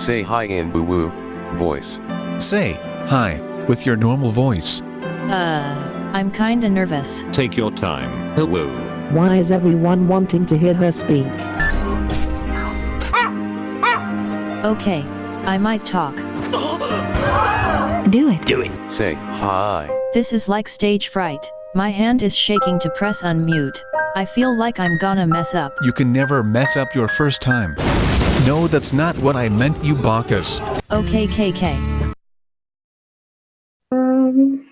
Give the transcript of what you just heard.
Say hi in boo woo voice. Say, hi, with your normal voice. Uh, I'm kinda nervous. Take your time. Hello. Why is everyone wanting to hear her speak? Okay, I might talk. Do it. Do it. Say hi. This is like stage fright. My hand is shaking to press unmute. I feel like I'm gonna mess up. You can never mess up your first time. No, that's not what I meant, you Bacchus. Okay, KK. Um...